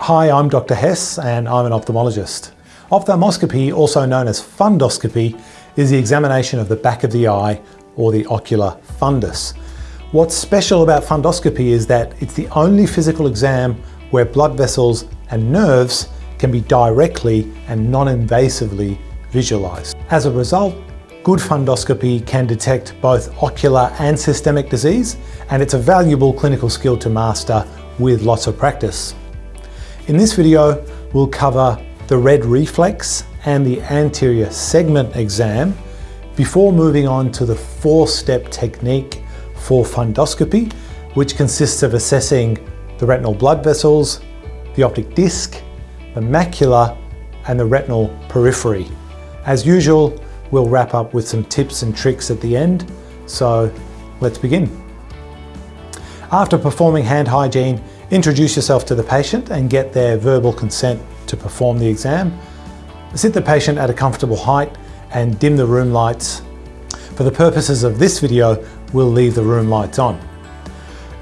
Hi, I'm Dr. Hess and I'm an ophthalmologist. Ophthalmoscopy, also known as fundoscopy, is the examination of the back of the eye or the ocular fundus. What's special about fundoscopy is that it's the only physical exam where blood vessels and nerves can be directly and non-invasively visualized. As a result, good fundoscopy can detect both ocular and systemic disease, and it's a valuable clinical skill to master with lots of practice. In this video, we'll cover the red reflex and the anterior segment exam before moving on to the four-step technique for fundoscopy, which consists of assessing the retinal blood vessels, the optic disc, the macula, and the retinal periphery. As usual, we'll wrap up with some tips and tricks at the end, so let's begin. After performing hand hygiene, Introduce yourself to the patient and get their verbal consent to perform the exam. Sit the patient at a comfortable height and dim the room lights. For the purposes of this video, we'll leave the room lights on.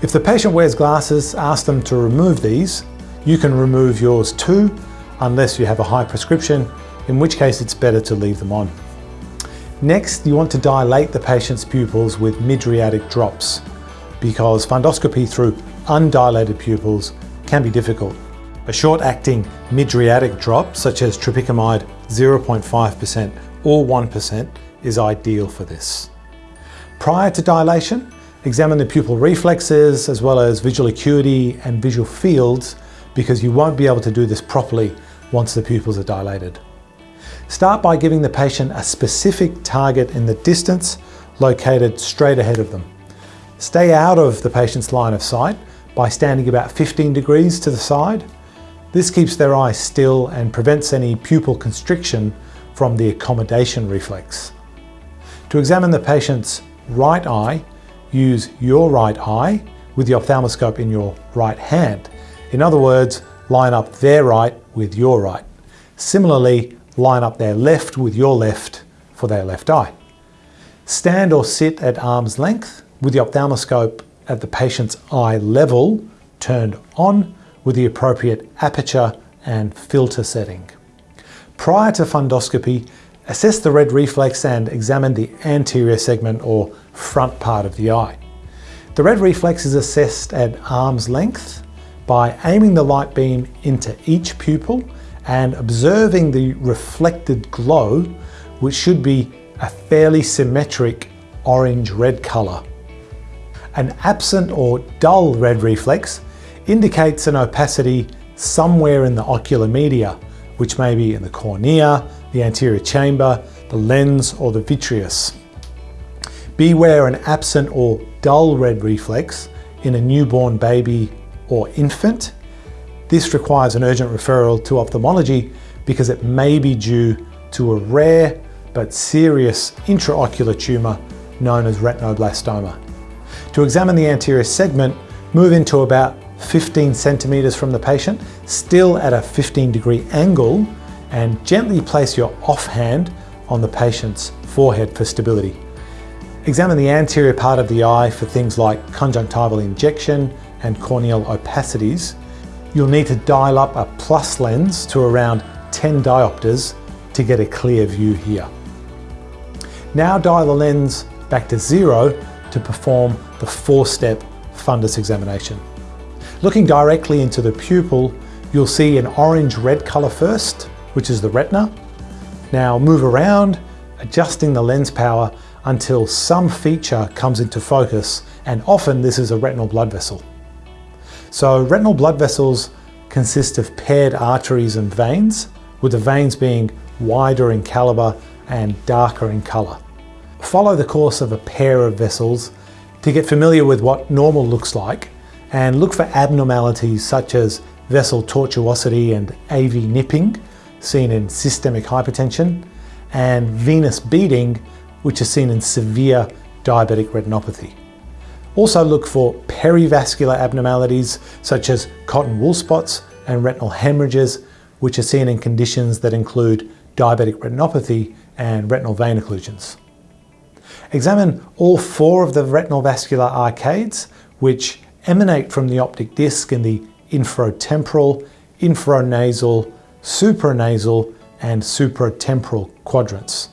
If the patient wears glasses, ask them to remove these. You can remove yours too, unless you have a high prescription, in which case it's better to leave them on. Next, you want to dilate the patient's pupils with mydriatic drops because fundoscopy through undilated pupils can be difficult. A short-acting mydriatic drop, such as tropicamide 0.5% or 1% is ideal for this. Prior to dilation, examine the pupil reflexes as well as visual acuity and visual fields because you won't be able to do this properly once the pupils are dilated. Start by giving the patient a specific target in the distance located straight ahead of them. Stay out of the patient's line of sight by standing about 15 degrees to the side. This keeps their eye still and prevents any pupil constriction from the accommodation reflex. To examine the patient's right eye, use your right eye with the ophthalmoscope in your right hand. In other words, line up their right with your right. Similarly, line up their left with your left for their left eye. Stand or sit at arm's length with the ophthalmoscope at the patient's eye level turned on with the appropriate aperture and filter setting. Prior to fundoscopy, assess the red reflex and examine the anterior segment or front part of the eye. The red reflex is assessed at arm's length by aiming the light beam into each pupil and observing the reflected glow, which should be a fairly symmetric orange-red colour. An absent or dull red reflex indicates an opacity somewhere in the ocular media, which may be in the cornea, the anterior chamber, the lens or the vitreous. Beware an absent or dull red reflex in a newborn baby or infant. This requires an urgent referral to ophthalmology because it may be due to a rare but serious intraocular tumour known as retinoblastoma. To examine the anterior segment, move into about 15 centimeters from the patient, still at a 15 degree angle, and gently place your offhand on the patient's forehead for stability. Examine the anterior part of the eye for things like conjunctival injection and corneal opacities. You'll need to dial up a plus lens to around 10 diopters to get a clear view here. Now dial the lens back to zero to perform the four-step fundus examination. Looking directly into the pupil, you'll see an orange-red colour first, which is the retina. Now move around, adjusting the lens power until some feature comes into focus, and often this is a retinal blood vessel. So retinal blood vessels consist of paired arteries and veins, with the veins being wider in caliber and darker in colour. Follow the course of a pair of vessels to get familiar with what normal looks like and look for abnormalities such as vessel tortuosity and AV nipping seen in systemic hypertension and venous beading which is seen in severe diabetic retinopathy. Also look for perivascular abnormalities such as cotton wool spots and retinal hemorrhages which are seen in conditions that include diabetic retinopathy and retinal vein occlusions. Examine all four of the retinal vascular arcades, which emanate from the optic disc in the inferotemporal, infranasal, supranasal, and supratemporal quadrants.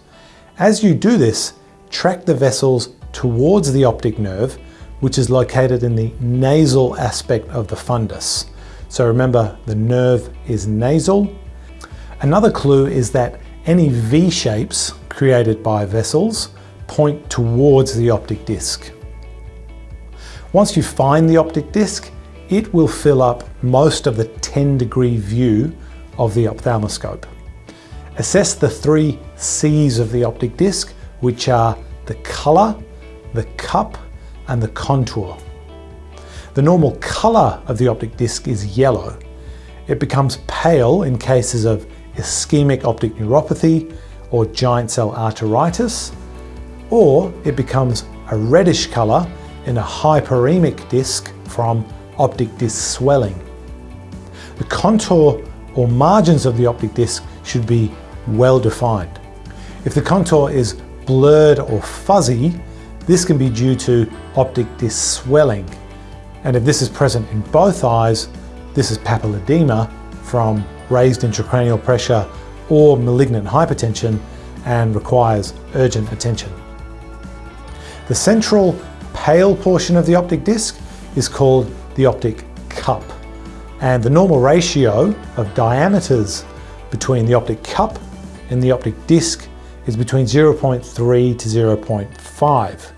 As you do this, track the vessels towards the optic nerve, which is located in the nasal aspect of the fundus. So remember, the nerve is nasal. Another clue is that any V shapes created by vessels point towards the optic disc. Once you find the optic disc, it will fill up most of the 10 degree view of the ophthalmoscope. Assess the three C's of the optic disc, which are the colour, the cup, and the contour. The normal colour of the optic disc is yellow. It becomes pale in cases of ischemic optic neuropathy or giant cell arteritis, or it becomes a reddish colour in a hyperemic disc from optic disc swelling. The contour or margins of the optic disc should be well defined. If the contour is blurred or fuzzy, this can be due to optic disc swelling. And if this is present in both eyes, this is papilledema from raised intracranial pressure or malignant hypertension and requires urgent attention. The central pale portion of the optic disc is called the optic cup. And the normal ratio of diameters between the optic cup and the optic disc is between 0.3 to 0.5.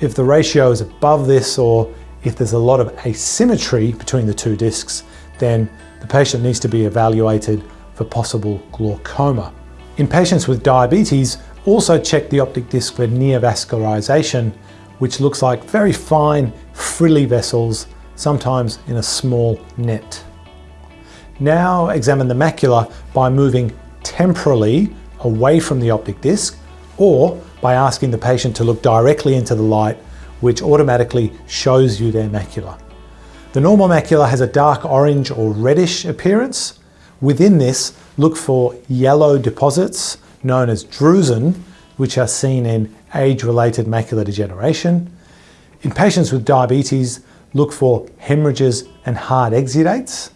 If the ratio is above this or if there's a lot of asymmetry between the two discs, then the patient needs to be evaluated for possible glaucoma. In patients with diabetes, also check the optic disc for neovascularization, which looks like very fine frilly vessels, sometimes in a small net. Now examine the macula by moving temporally away from the optic disc or by asking the patient to look directly into the light which automatically shows you their macula. The normal macula has a dark orange or reddish appearance. Within this, look for yellow deposits known as drusen, which are seen in age-related macular degeneration. In patients with diabetes, look for hemorrhages and hard exudates.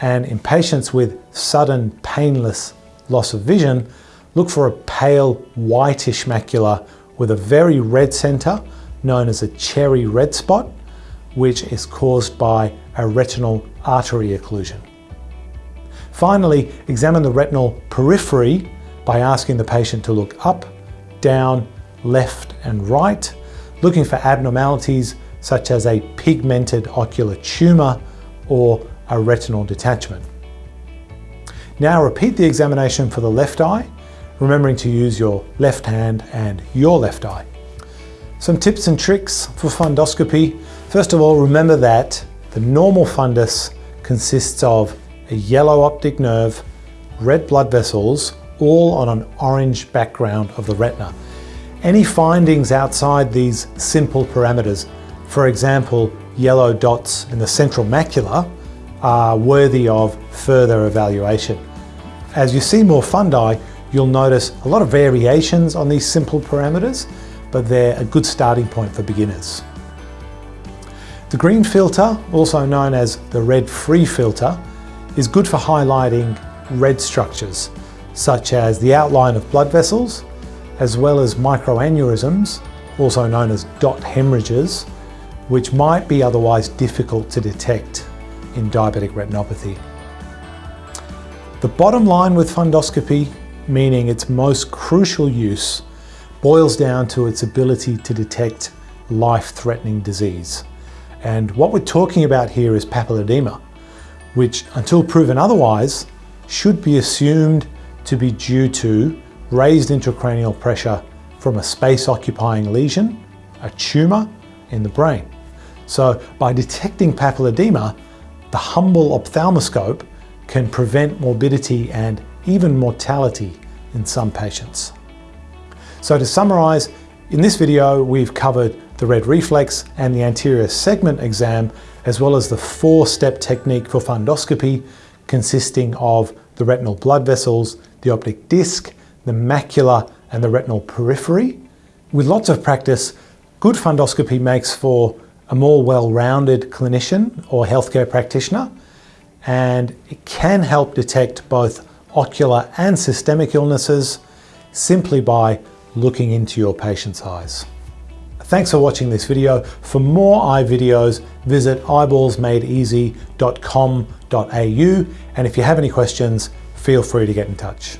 And in patients with sudden painless loss of vision, look for a pale whitish macula with a very red center known as a cherry red spot, which is caused by a retinal artery occlusion. Finally, examine the retinal periphery by asking the patient to look up, down, left and right, looking for abnormalities such as a pigmented ocular tumour or a retinal detachment. Now repeat the examination for the left eye, remembering to use your left hand and your left eye. Some tips and tricks for fundoscopy. First of all, remember that the normal fundus consists of a yellow optic nerve, red blood vessels, all on an orange background of the retina. Any findings outside these simple parameters, for example, yellow dots in the central macula, are worthy of further evaluation. As you see more fundi, you'll notice a lot of variations on these simple parameters, but they're a good starting point for beginners. The green filter, also known as the red free filter, is good for highlighting red structures, such as the outline of blood vessels, as well as microaneurysms, also known as dot hemorrhages, which might be otherwise difficult to detect in diabetic retinopathy. The bottom line with fundoscopy, meaning its most crucial use, boils down to its ability to detect life-threatening disease. And what we're talking about here is papilledema, which until proven otherwise, should be assumed to be due to raised intracranial pressure from a space-occupying lesion, a tumour in the brain. So by detecting papilledema, the humble ophthalmoscope can prevent morbidity and even mortality in some patients. So to summarise, in this video we've covered the red reflex and the anterior segment exam as well as the four-step technique for fundoscopy consisting of the retinal blood vessels, the optic disc, the macula and the retinal periphery. With lots of practice, good fundoscopy makes for a more well-rounded clinician or healthcare practitioner and it can help detect both ocular and systemic illnesses simply by looking into your patient's eyes. Thanks for watching this video. For more eye videos, visit eyeballsmadeeasy.com.au and if you have any questions, feel free to get in touch.